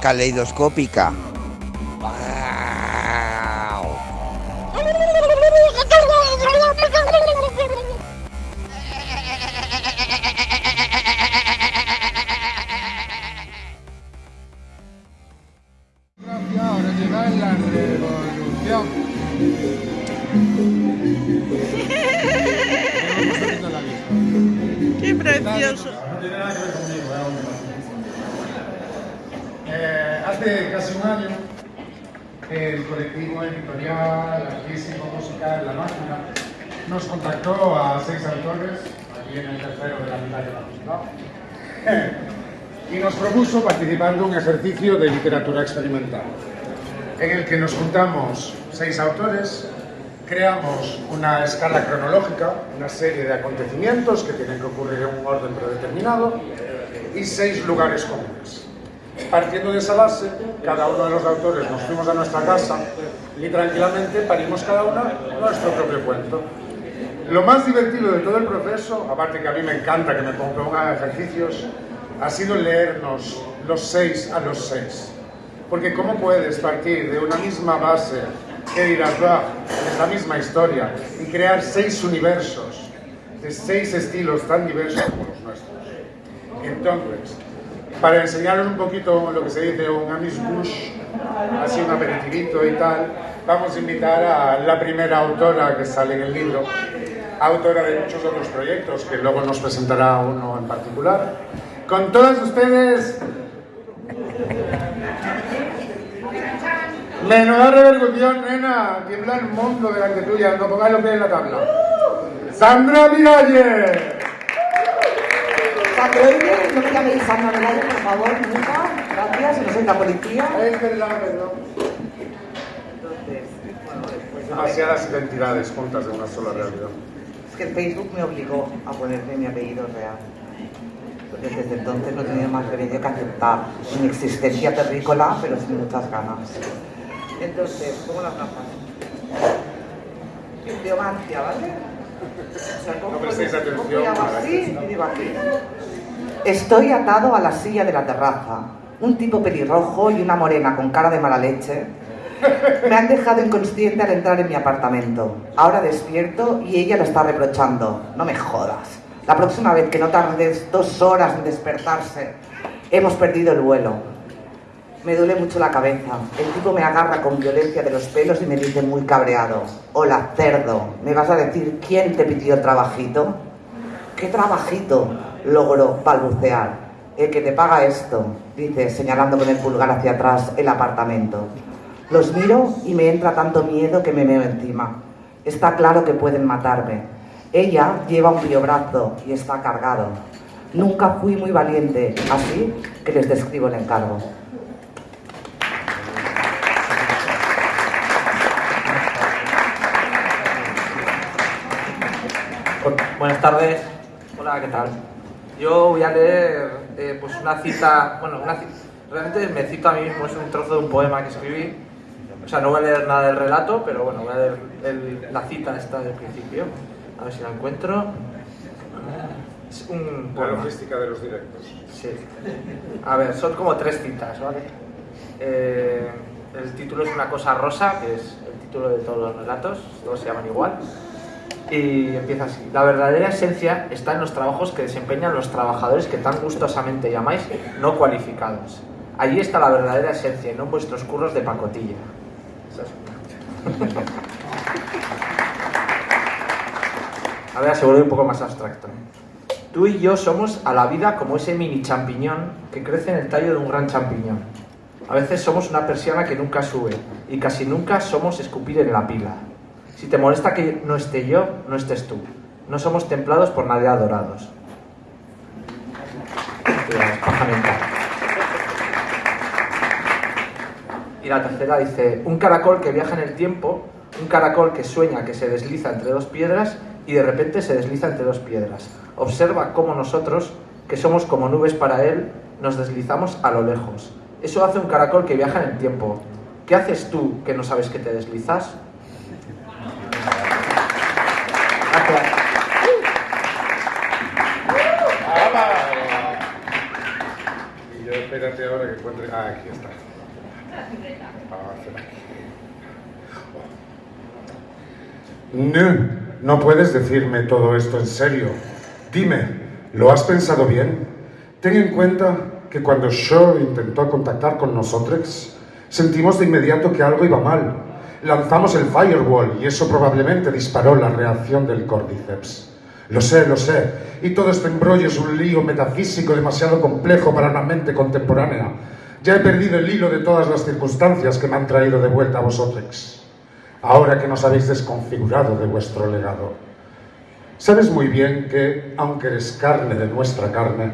Caleidoscópica. Artístico, musical, La Máquina, nos contactó a seis autores, aquí en el tercero de la mitad de la y nos propuso participar de un ejercicio de literatura experimental, en el que nos juntamos seis autores, creamos una escala cronológica, una serie de acontecimientos que tienen que ocurrir en un orden predeterminado, y seis lugares comunes. Partiendo de esa base, cada uno de los autores nos fuimos a nuestra casa y tranquilamente parimos cada una nuestro propio cuento. Lo más divertido de todo el proceso, aparte que a mí me encanta que me pongan ejercicios, ha sido leernos los seis a los seis. Porque ¿cómo puedes partir de una misma base que dirás, es la misma historia, y crear seis universos de seis estilos tan diversos como los nuestros? Entonces, para enseñaros un poquito lo que se dice un amuse-bouche, así un aperitivito y tal, vamos a invitar a la primera autora que sale en el libro, autora de muchos otros proyectos, que luego nos presentará uno en particular. Con todas ustedes... Menuda repercusión, nena, tiembla el mundo delante tuya, no pongáis los pies en la tabla. ¡Sandra Miralles! No me llaméis Sandra Melayo, por favor, nunca. Gracias, no soy la policía. Es verdad, perdón. Demasiadas identidades juntas de una sola realidad. Es que el Facebook me obligó a ponerme mi apellido real. Entonces, desde entonces no he tenido más remedio que aceptar mi existencia terrícola, pero sin muchas ganas. Entonces, ¿cómo las gafas? Biomancia, ¿vale? O sea, ¿cómo No prestéis puedo- atención ¿cómo hago a la así que y digo aquí? Estoy atado a la silla de la terraza. Un tipo pelirrojo y una morena con cara de mala leche me han dejado inconsciente al entrar en mi apartamento. Ahora despierto y ella lo está reprochando. No me jodas. La próxima vez que no tardes dos horas en despertarse, hemos perdido el vuelo. Me duele mucho la cabeza. El tipo me agarra con violencia de los pelos y me dice muy cabreado. Hola, cerdo. ¿Me vas a decir quién te pidió trabajito? ¿Qué trabajito? Logró balbucear. El que te paga esto, dice, señalando con el pulgar hacia atrás el apartamento. Los miro y me entra tanto miedo que me meo encima. Está claro que pueden matarme. Ella lleva un biobrazo y está cargado. Nunca fui muy valiente, así que les describo el encargo. Buenas tardes. Hola, ¿qué tal? Yo voy a leer eh, pues una cita, bueno, una ci- realmente me cito a mí mismo, es un trozo de un poema que escribí. O sea, no voy a leer nada del relato, pero bueno, voy a leer el- la cita esta del principio. A ver si la encuentro. Es un La poema. logística de los directos. Sí. A ver, son como tres citas, ¿vale? Eh, el título es Una cosa rosa, que es el título de todos los relatos, todos se llaman igual. Y empieza así. La verdadera esencia está en los trabajos que desempeñan los trabajadores que tan gustosamente llamáis no cualificados. Allí está la verdadera esencia no en vuestros curros de pacotilla. Ahora se vuelve un poco más abstracto. Tú y yo somos a la vida como ese mini champiñón que crece en el tallo de un gran champiñón. A veces somos una persiana que nunca sube y casi nunca somos escupir en la pila. Si te molesta que no esté yo, no estés tú. No somos templados por nadie adorados. Y la tercera dice, un caracol que viaja en el tiempo, un caracol que sueña que se desliza entre dos piedras y de repente se desliza entre dos piedras. Observa cómo nosotros, que somos como nubes para él, nos deslizamos a lo lejos. Eso hace un caracol que viaja en el tiempo. ¿Qué haces tú que no sabes que te deslizas? Gracias. Aquí está. No, no puedes decirme todo esto en serio. Dime, ¿lo has pensado bien? Ten en cuenta que cuando Shaw intentó contactar con nosotros, sentimos de inmediato que algo iba mal. Lanzamos el firewall y eso probablemente disparó la reacción del Cordyceps. Lo sé, lo sé. Y todo este embrollo es un lío metafísico demasiado complejo para una mente contemporánea. Ya he perdido el hilo de todas las circunstancias que me han traído de vuelta a vosotros. Ahora que nos habéis desconfigurado de vuestro legado. Sabes muy bien que, aunque eres carne de nuestra carne,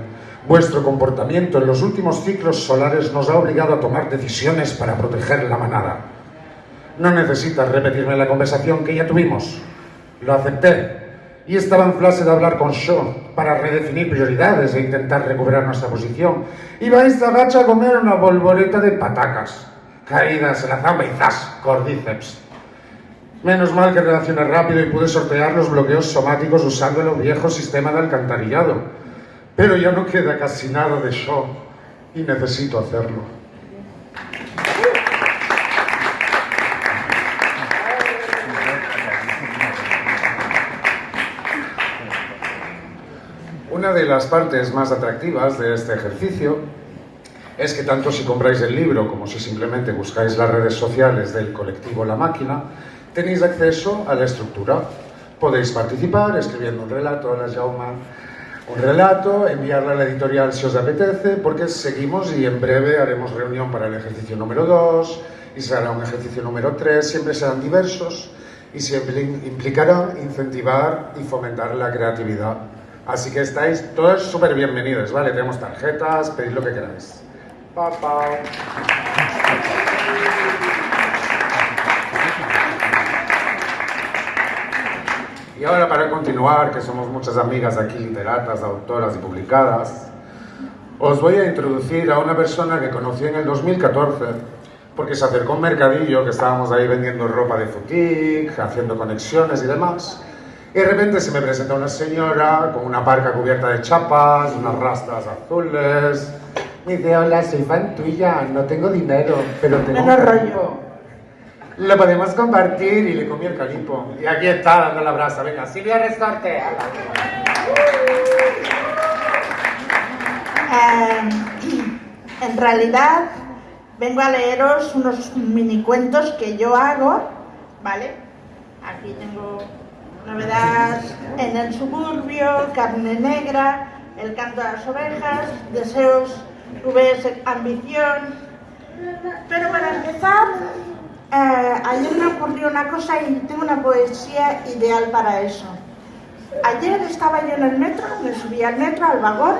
vuestro comportamiento en los últimos ciclos solares nos ha obligado a tomar decisiones para proteger la manada. No necesitas repetirme la conversación que ya tuvimos. Lo acepté y estaba en clase de hablar con Shaw para redefinir prioridades e intentar recuperar nuestra posición. Iba esta gacha a comer una bolboreta de patacas, caídas en la zamba y zas, cordíceps. Menos mal que reaccioné rápido y pude sortear los bloqueos somáticos usando el viejo sistema de alcantarillado. Pero ya no queda casi nada de Shaw y necesito hacerlo. Una de las partes más atractivas de este ejercicio es que tanto si compráis el libro como si simplemente buscáis las redes sociales del colectivo La Máquina, tenéis acceso a la estructura. Podéis participar escribiendo un relato a la Jauma, un relato, enviarlo a la editorial si os apetece, porque seguimos y en breve haremos reunión para el ejercicio número 2 y será un ejercicio número 3, siempre serán diversos y siempre implicará incentivar y fomentar la creatividad Así que estáis todos súper bienvenidos, ¿vale? Tenemos tarjetas, pedid lo que queráis. Pa, Y ahora para continuar, que somos muchas amigas aquí, literatas, autoras y publicadas, os voy a introducir a una persona que conocí en el 2014 porque se acercó a un mercadillo que estábamos ahí vendiendo ropa de foutique, haciendo conexiones y demás. Y de repente se me presenta una señora con una parca cubierta de chapas, unas rastas azules. Me dice, hola, soy fan tuya, no tengo dinero, pero tengo un rollo. Lo podemos compartir y le comí el calipo. Y aquí está dando la brasa. Venga, Silvia Restorte. Eh, en realidad vengo a leeros unos mini cuentos que yo hago, ¿vale? Aquí tengo Novedad en el suburbio, carne negra, el canto de las ovejas, deseos, ves ambición. Pero para empezar, eh, ayer me ocurrió una cosa y tengo una poesía ideal para eso. Ayer estaba yo en el metro, me subí al metro, al vagón,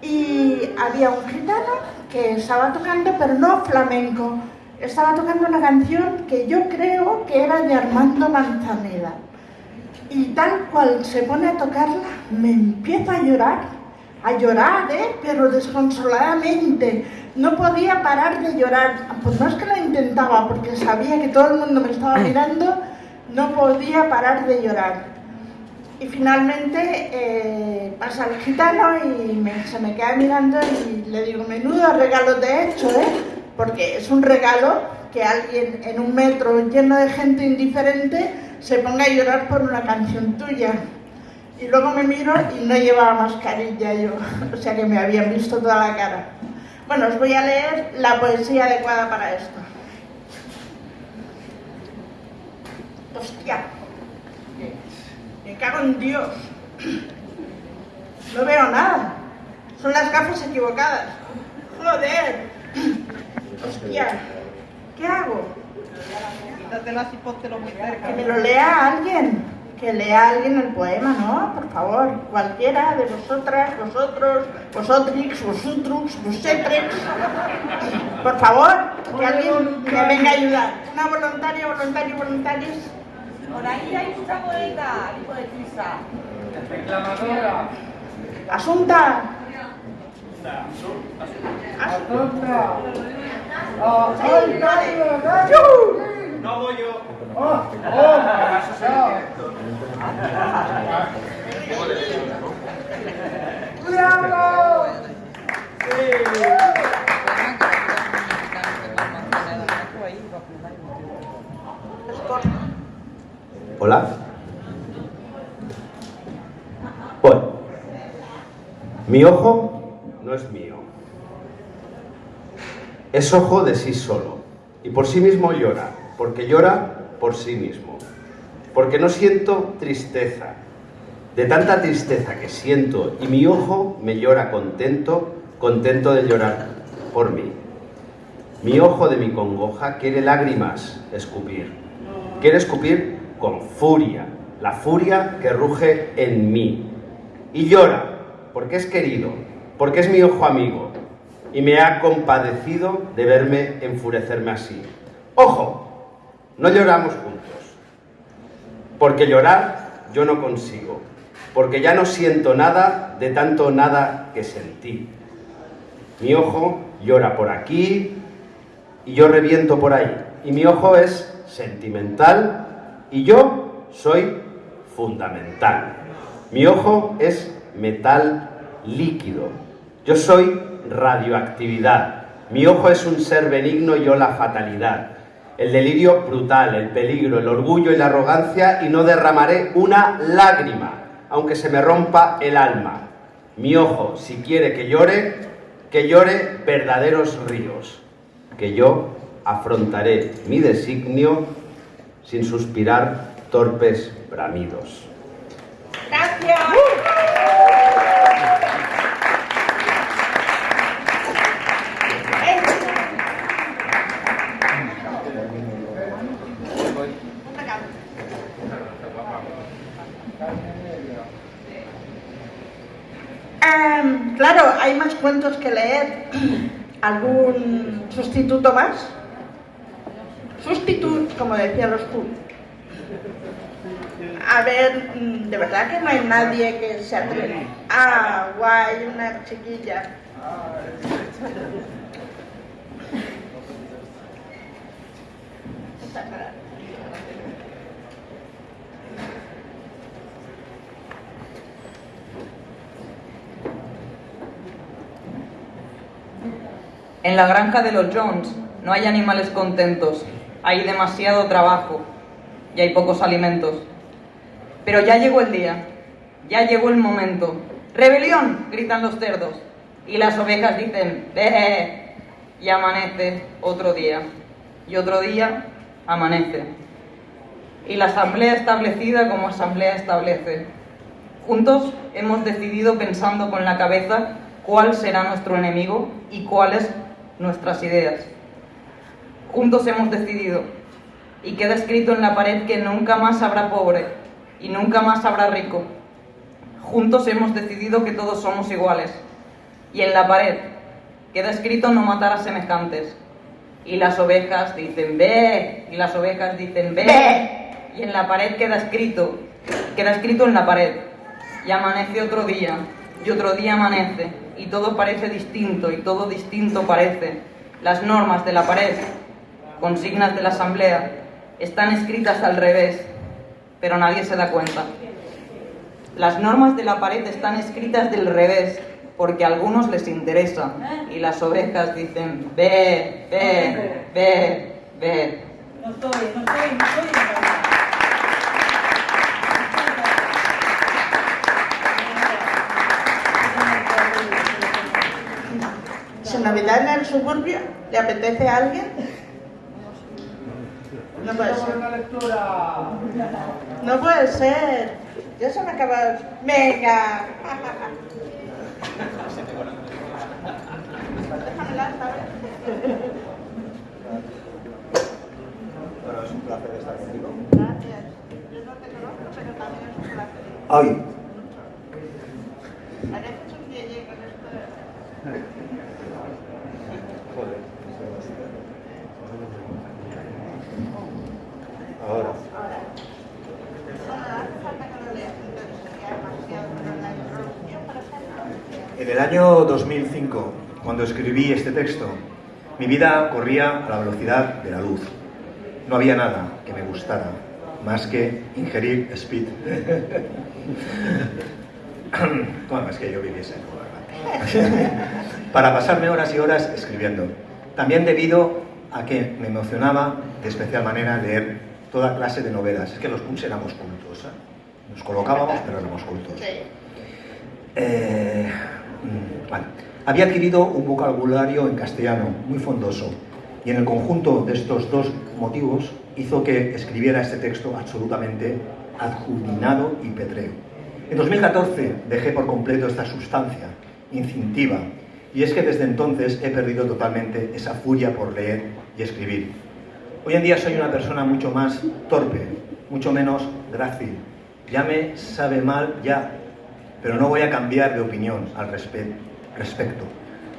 y había un gitano que estaba tocando, pero no flamenco, estaba tocando una canción que yo creo que era de Armando Manzaneda y tal cual se pone a tocarla, me empieza a llorar, a llorar, ¿eh? pero desconsoladamente. No podía parar de llorar. Pues no es que lo intentaba, porque sabía que todo el mundo me estaba mirando, no podía parar de llorar. Y finalmente eh, pasa el gitano y se me queda mirando y le digo, menudo regalo te he hecho, ¿eh? Porque es un regalo que alguien en un metro lleno de gente indiferente se ponga a llorar por una canción tuya. Y luego me miro y no llevaba mascarilla yo, o sea que me habían visto toda la cara. Bueno, os voy a leer la poesía adecuada para esto. Hostia, me cago en Dios. No veo nada. Son las gafas equivocadas. Joder. Hostia, ¿qué hago? Que me lo lea alguien, que lea alguien el poema, ¿no? Por favor, cualquiera de vosotras, vosotros, vosotrix, vosotros, vosotrex. Por favor, que alguien me venga a ayudar. Una voluntaria, voluntario, voluntarios. Por ahí hay mucha poeta, hijo de Crisa. Reclamadora. Asunta. Asunta. Asunta. Oh, No voy yo. ¡Oh! ¡Oh! ¡Oh! ¡Cuidado! ¡Sí! Hola. Bueno, mi ojo no es mío. Es ojo de sí solo. Y por sí mismo llora, porque llora por sí mismo. Porque no siento tristeza. De tanta tristeza que siento y mi ojo me llora contento, contento de llorar por mí. Mi ojo de mi congoja quiere lágrimas escupir. Quiere escupir con furia, la furia que ruge en mí. Y llora, porque es querido, porque es mi ojo amigo, y me ha compadecido de verme enfurecerme así. Ojo, no lloramos juntos, porque llorar yo no consigo, porque ya no siento nada de tanto nada que sentí. Mi ojo llora por aquí y yo reviento por ahí. Y mi ojo es sentimental y yo soy fundamental. Mi ojo es metal líquido. Yo soy radioactividad. Mi ojo es un ser benigno y yo la fatalidad. El delirio brutal, el peligro, el orgullo y la arrogancia y no derramaré una lágrima, aunque se me rompa el alma. Mi ojo, si quiere que llore, que llore verdaderos ríos, que yo afrontaré mi designio sin suspirar torpes bramidos. Gracias. Claro, hay más cuentos que leer. ¿Algún sustituto más? Sustituto, como decían los tú. A ver, mm, de verdad que no hay nadie que se atreva. Ah, guay, una chiquilla. En la granja de los Jones no hay animales contentos, hay demasiado trabajo y hay pocos alimentos. Pero ya llegó el día, ya llegó el momento. ¡Rebelión! gritan los cerdos y las ovejas dicen ¡Be! y amanece otro día y otro día amanece. Y la asamblea establecida como asamblea establece. Juntos hemos decidido pensando con la cabeza cuál será nuestro enemigo y cuáles nuestras ideas. Juntos hemos decidido y queda escrito en la pared que nunca más habrá pobre y nunca más habrá rico. Juntos hemos decidido que todos somos iguales. Y en la pared queda escrito no matar a semejantes. Y las ovejas dicen ve, y las ovejas dicen ve. Y en la pared queda escrito, queda escrito en la pared. Y amanece otro día, y otro día amanece, y todo parece distinto, y todo distinto parece. Las normas de la pared, consignas de la asamblea, están escritas al revés, pero nadie se da cuenta. Las normas de la pared están escritas del revés, porque a algunos les interesa, y las ovejas dicen, ve, ve, ve, ve. No estoy, no estoy, no estoy. Si Navidad en el suburbio le apetece a alguien. No puede ser. No puede ser. Ya se me acaba. Venga. Déjamela, ¿sabes? Bueno, es un placer estar contigo. Gracias. Yo no te conozco, pero también es un placer. Ay, Pareces un DJ con esto de... joder. Ahora. Bueno, hace falta que lo leas, entonces sería demasiado, pero la introducción, por ejemplo. En el año 2005, cuando escribí este texto, mi vida corría a la velocidad de la luz. No había nada que me gustara más que ingerir speed. bueno, es que yo viviese en. Para pasarme horas y horas escribiendo. También debido a que me emocionaba de especial manera leer toda clase de novelas. Es que los punks éramos cultos. ¿eh? Nos colocábamos, pero éramos cultos. Eh, vale. Había adquirido un vocabulario en castellano muy fondoso y en el conjunto de estos dos motivos hizo que escribiera este texto absolutamente adjudinado y petreo. En 2014 dejé por completo esta sustancia instintiva y es que desde entonces he perdido totalmente esa furia por leer y escribir. Hoy en día soy una persona mucho más torpe, mucho menos grácil. Ya me sabe mal, ya, pero no voy a cambiar de opinión al respecto.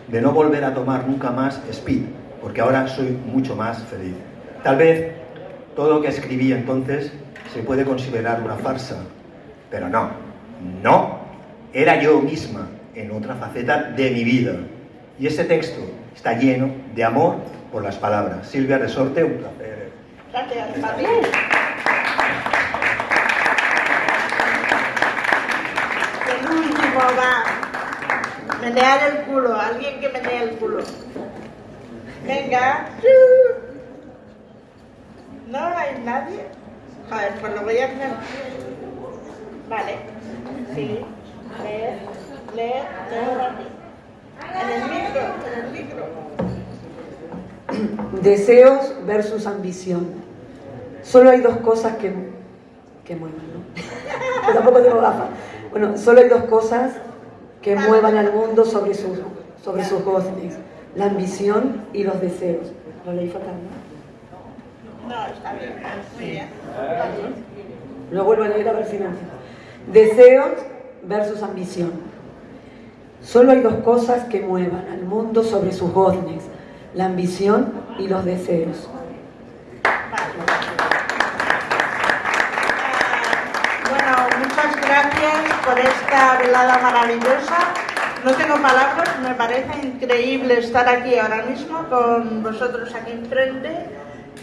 De no volver a tomar nunca más speed, porque ahora soy mucho más feliz. Tal vez todo lo que escribí entonces se puede considerar una farsa, pero no, no, era yo misma en otra faceta de mi vida. Y ese texto está lleno de amor por las palabras. Silvia Resorte, un placer. Gracias, El va. Menear el culo. Alguien que menee el culo. Venga. ¿No hay nadie? Ver, pues lo voy a hacer. Vale. Sí. Leer, leer, leer En el micro, en el micro. Deseos versus ambición. Solo hay dos cosas que, que muevan, ¿no? tampoco tengo gafas. Bueno, solo hay dos cosas que muevan al mundo sobre sus, sobre sus goznes. La ambición y los deseos. Lo leí fatal, ¿no? No, está bien. Muy bien. Lo vuelvo a leer a ver si no. Deseos versus ambición. Solo hay dos cosas que muevan al mundo sobre sus goznes la ambición y los deseos. Bueno, muchas gracias por esta velada maravillosa. No tengo palabras, me parece increíble estar aquí ahora mismo con vosotros aquí enfrente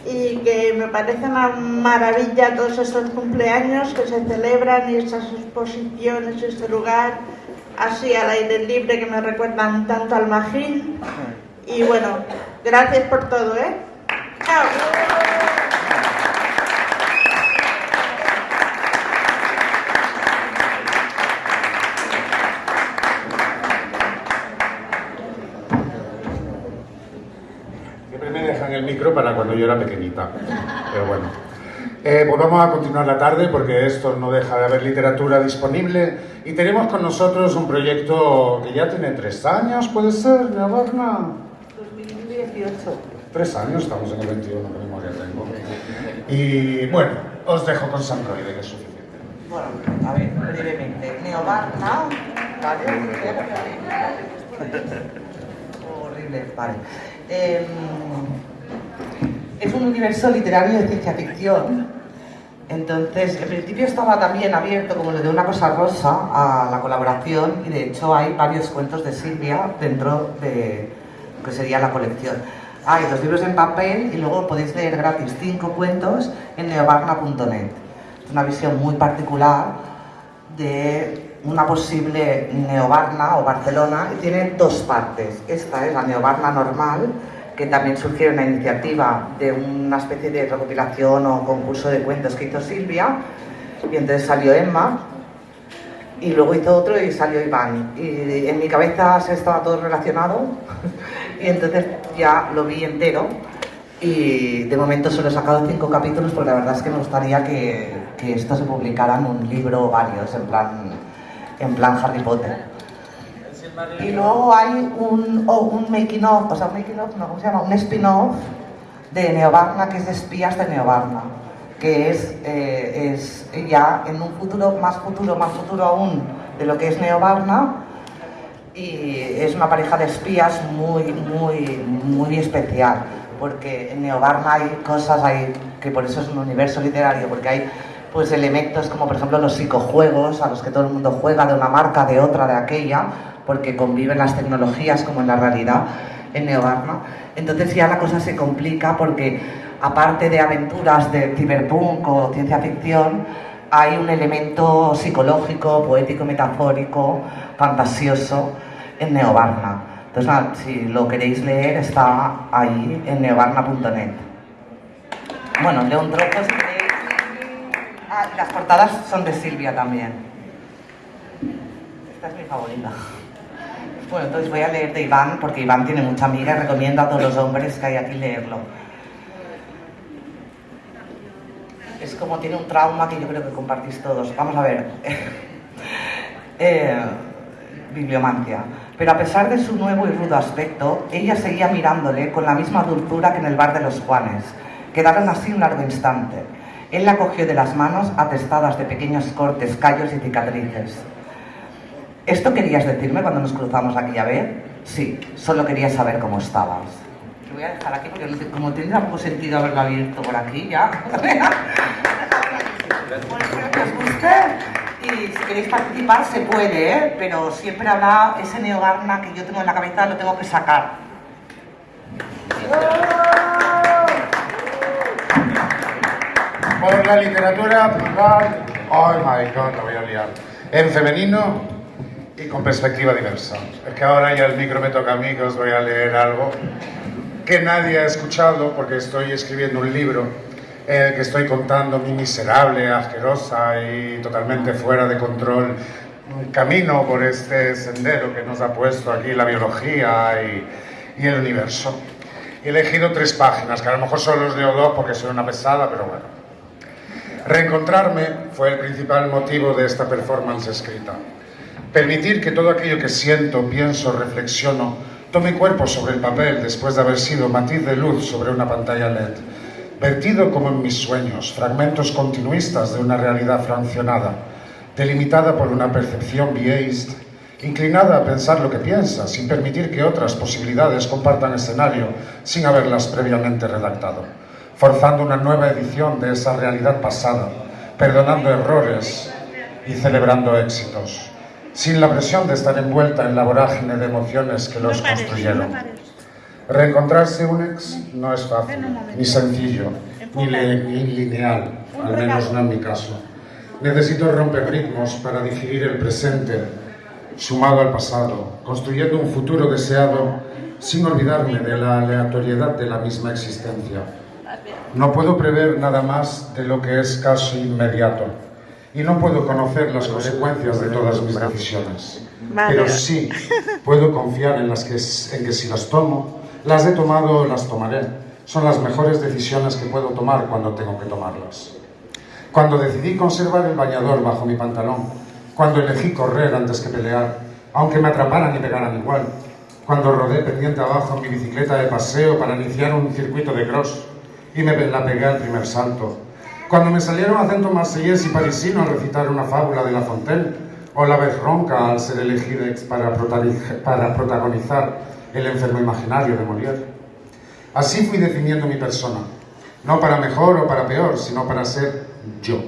y que me parece una maravilla todos estos cumpleaños que se celebran y estas exposiciones, este lugar así al aire libre que me recuerdan tanto al Magín y bueno, gracias por todo, ¿eh? Chao. Para cuando yo era pequeñita, pero bueno. Eh, pues vamos a continuar la tarde porque esto no deja de haber literatura disponible y tenemos con nosotros un proyecto que ya tiene tres años, ¿puede ser, Neobarna? Tres años, estamos en el 21, que memoria tengo. Y bueno, os dejo con Sandroide, que es suficiente. Bueno, a ver, brevemente. Neobarna, ¿vale? Horrible, vale. Eh, es un universo literario de ciencia ficción. Entonces, en principio estaba también abierto, como lo de una cosa rosa, a la colaboración y de hecho hay varios cuentos de Silvia dentro de lo que sería la colección. Hay dos libros en papel y luego podéis leer gratis cinco cuentos en neobarna.net. Es una visión muy particular de una posible neobarna o Barcelona y tiene dos partes. Esta es la neobarna normal, que también surgió una iniciativa de una especie de recopilación o concurso de cuentos que hizo Silvia y entonces salió Emma y luego hizo otro y salió Iván y en mi cabeza se estaba todo relacionado y entonces ya lo vi entero y de momento solo he sacado cinco capítulos porque la verdad es que me gustaría que, que esto se publicara en un libro o varios, en plan, en plan Harry Potter. Y luego hay un, oh, un making of, o sea, un making of, no, ¿cómo se llama? Un spin-off de Neobarna, que es de espías de Neobarna, que es, eh, es ya en un futuro, más futuro, más futuro aún de lo que es Neobarna, y es una pareja de espías muy, muy, muy especial, porque en Neobarna hay cosas, hay, que por eso es un universo literario, porque hay pues elementos como por ejemplo los psicojuegos a los que todo el mundo juega de una marca, de otra, de aquella, porque conviven las tecnologías como en la realidad en Neobarna. Entonces ya la cosa se complica porque aparte de aventuras de cyberpunk o ciencia ficción, hay un elemento psicológico, poético, metafórico, fantasioso en Neobarna. Entonces, si lo queréis leer, está ahí en neobarna.net. Bueno, leo un trozo si. Ah, las portadas son de Silvia también. Esta es mi favorita. Bueno, entonces voy a leer de Iván, porque Iván tiene mucha amiga y recomiendo a todos los hombres que hay aquí leerlo. Es como tiene un trauma que yo creo que compartís todos. Vamos a ver. eh, bibliomancia. Pero a pesar de su nuevo y rudo aspecto, ella seguía mirándole con la misma dulzura que en el bar de los Juanes. Quedaron así un largo instante. Él la cogió de las manos atestadas de pequeños cortes, callos y cicatrices. ¿Esto querías decirme cuando nos cruzamos aquella vez? Sí, solo quería saber cómo estabas. Lo voy a dejar aquí porque como tiene poco sentido haberlo abierto por aquí ya. Bueno, espero que os guste y si queréis participar se puede, ¿eh? pero siempre habrá ese neogarna que yo tengo en la cabeza, lo tengo que sacar. Por la literatura oh my god, lo voy a liar, en femenino y con perspectiva diversa. Es que ahora ya el micro me toca a mí que os voy a leer algo que nadie ha escuchado porque estoy escribiendo un libro en el que estoy contando mi miserable, asquerosa y totalmente fuera de control camino por este sendero que nos ha puesto aquí la biología y, y el universo. He elegido tres páginas, que a lo mejor solo os leo dos porque soy una pesada, pero bueno. Reencontrarme fue el principal motivo de esta performance escrita. Permitir que todo aquello que siento, pienso, reflexiono, tome cuerpo sobre el papel después de haber sido matiz de luz sobre una pantalla LED. Vertido como en mis sueños, fragmentos continuistas de una realidad fraccionada, delimitada por una percepción biased, inclinada a pensar lo que piensa, sin permitir que otras posibilidades compartan escenario sin haberlas previamente redactado, forzando una nueva edición de esa realidad pasada, perdonando errores y celebrando éxitos sin la presión de estar envuelta en la vorágine de emociones que los construyeron. Reencontrarse un ex no es fácil, ni sencillo, ni, lineal, al menos no en mi caso. Necesito romper ritmos para digerir el presente, sumado al pasado, construyendo un futuro deseado sin olvidarme de la aleatoriedad de la misma existencia. No puedo prever nada más de lo que es caso inmediato y no puedo conocer las consecuencias de todas mis decisiones. Pero sí puedo confiar en, las que, en que si las tomo, las he tomado o las tomaré. Son las mejores decisiones que puedo tomar cuando tengo que tomarlas. Cuando decidí conservar el bañador bajo mi pantalón, cuando elegí correr antes que pelear, aunque me atraparan y pegaran igual, cuando rodé pendiente abajo en mi bicicleta de paseo para iniciar un circuito de cross y me la pegué al primer salto, cuando me salieron acento marsellés y parisino a recitar una fábula de La Fontaine, o la vez ronca al ser elegida para, para protagonizar El enfermo imaginario de Molière. Así fui definiendo mi persona, no para mejor o para peor, sino para ser yo.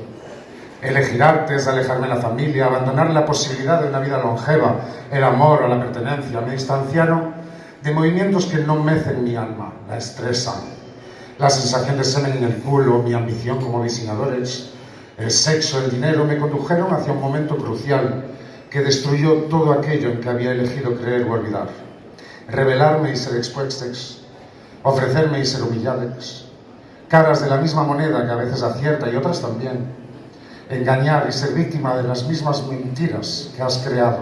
Elegir artes, alejarme de la familia, abandonar la posibilidad de una vida longeva, el amor o la pertenencia, me distanciaron de movimientos que no mecen mi alma, la estresan, la sensación de semen en el culo, mi ambición como diseñadores, el sexo, el dinero, me condujeron hacia un momento crucial que destruyó todo aquello en que había elegido creer o olvidar. Revelarme y ser expuestos, ofrecerme y ser humillados, caras de la misma moneda que a veces acierta y otras también, engañar y ser víctima de las mismas mentiras que has creado,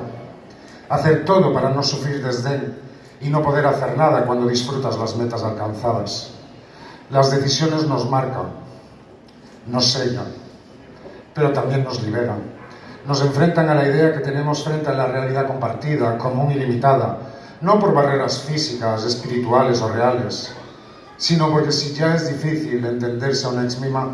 hacer todo para no sufrir desdén y no poder hacer nada cuando disfrutas las metas alcanzadas las decisiones nos marcan, nos sellan, pero también nos liberan. Nos enfrentan a la idea que tenemos frente a la realidad compartida, común y limitada, no por barreras físicas, espirituales o reales, sino porque si ya es difícil entenderse a una exmima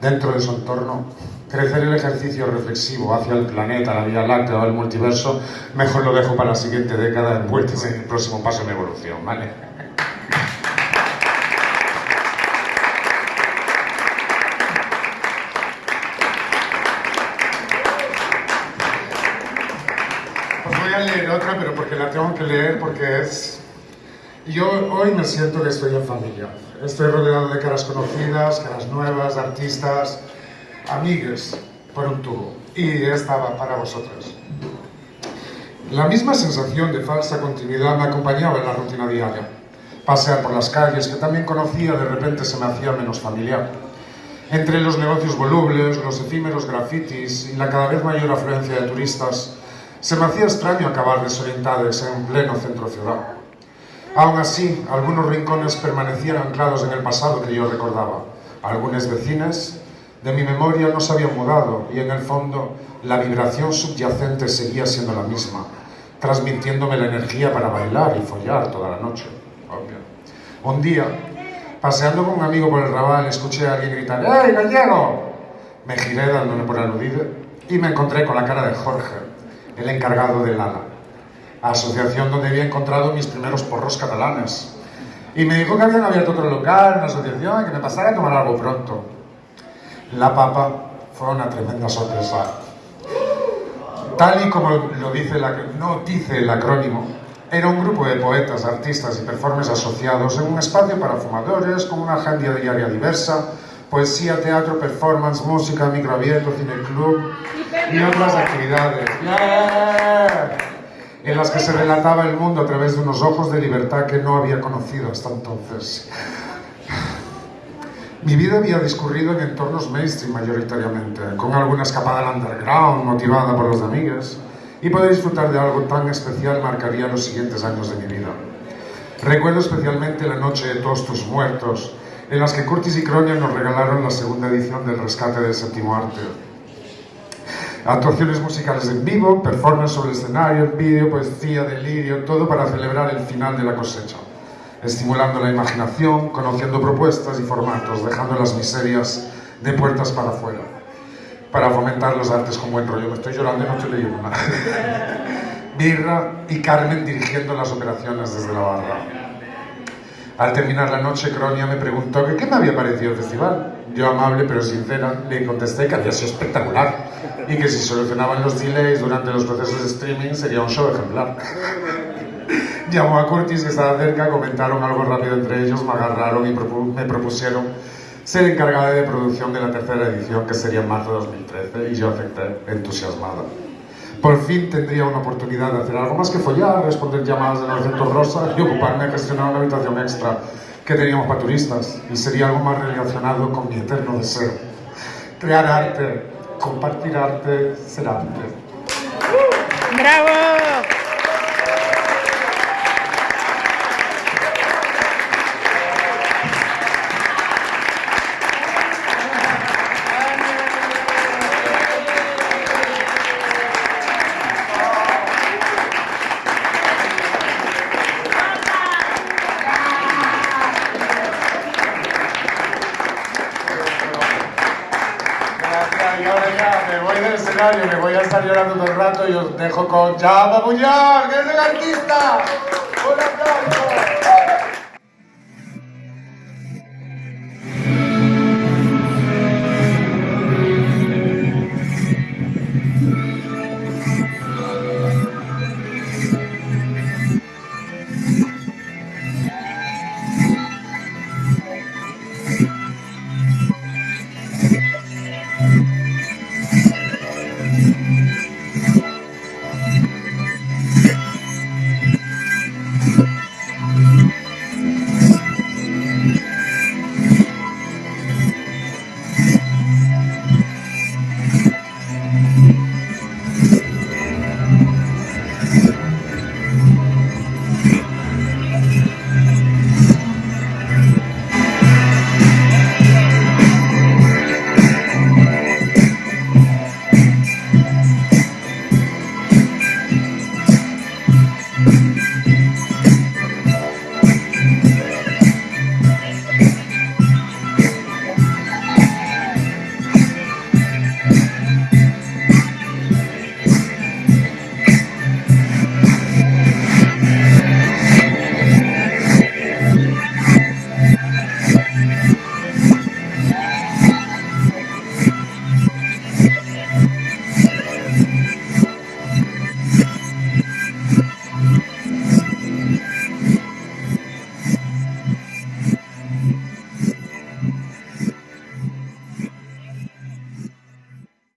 dentro de su entorno, crecer el ejercicio reflexivo hacia el planeta, la Vía Láctea o el multiverso, mejor lo dejo para la siguiente década envueltas en el próximo paso en evolución, ¿vale? Pero porque la tengo que leer, porque es... Yo hoy me siento que estoy en familia. Estoy rodeado de caras conocidas, caras nuevas, artistas, amigues, por un tubo. Y esta va para vosotros. La misma sensación de falsa continuidad me acompañaba en la rutina diaria. Pasear por las calles, que también conocía, de repente se me hacía menos familiar. Entre los negocios volubles, los efímeros grafitis y la cada vez mayor afluencia de turistas, se me hacía extraño acabar desorientados en pleno centro ciudad. Aún así, algunos rincones permanecían anclados en el pasado que yo recordaba. Algunos vecinos de mi memoria no se habían mudado y en el fondo la vibración subyacente seguía siendo la misma, transmitiéndome la energía para bailar y follar toda la noche. Un día, paseando con un amigo por el Raval, escuché a alguien gritar ¡Ey, gallego! Me giré dándole por aludido y me encontré con la cara de Jorge, el encargado del ALA, asociación donde había encontrado mis primeros porros catalanes. Y me dijo que habían abierto otro local, una asociación, y que me pasara a tomar algo pronto. La papa fue una tremenda sorpresa. Tal y como lo dice la, no dice el acrónimo, era un grupo de poetas, artistas y performers asociados en un espacio para fumadores con una agenda diaria diversa, poesía, teatro, performance, música, microabierto, cineclub y otras actividades. En las que se relataba el mundo a través de unos ojos de libertad que no había conocido hasta entonces. Mi vida había discurrido en entornos mainstream mayoritariamente, con alguna escapada al underground motivada por los amigos, y poder disfrutar de algo tan especial marcaría los siguientes años de mi vida. Recuerdo especialmente la noche de todos tus muertos, en las que Curtis y Cronia nos regalaron la segunda edición del Rescate del Séptimo Arte. Actuaciones musicales en vivo, performance sobre el escenario, vídeo, poesía, delirio, todo para celebrar el final de la cosecha estimulando la imaginación, conociendo propuestas y formatos, dejando las miserias de puertas para afuera, para fomentar los artes con buen rollo. Me estoy llorando y no estoy leyendo nada. Birra y Carmen dirigiendo las operaciones desde la barra. Al terminar la noche, Cronia me preguntó que qué me había parecido el festival. Yo, amable pero sincera, le contesté que había sido espectacular y que si solucionaban los delays durante los procesos de streaming sería un show ejemplar. Llamó a Curtis que estaba cerca, comentaron algo rápido entre ellos, me agarraron y me propusieron ser encargada de producción de la tercera edición, que sería en marzo de 2013, y yo acepté, entusiasmada. Por fin tendría una oportunidad de hacer algo más que follar, responder llamadas de 900 Rosa y ocuparme de gestionar una habitación extra que teníamos para turistas, y sería algo más relacionado con mi eterno deseo. Crear arte, compartir arte, ser arte. ¡Bravo! Escenario, me voy a estar llorando todo el rato y os dejo con Chava Muñoz, que es el artista.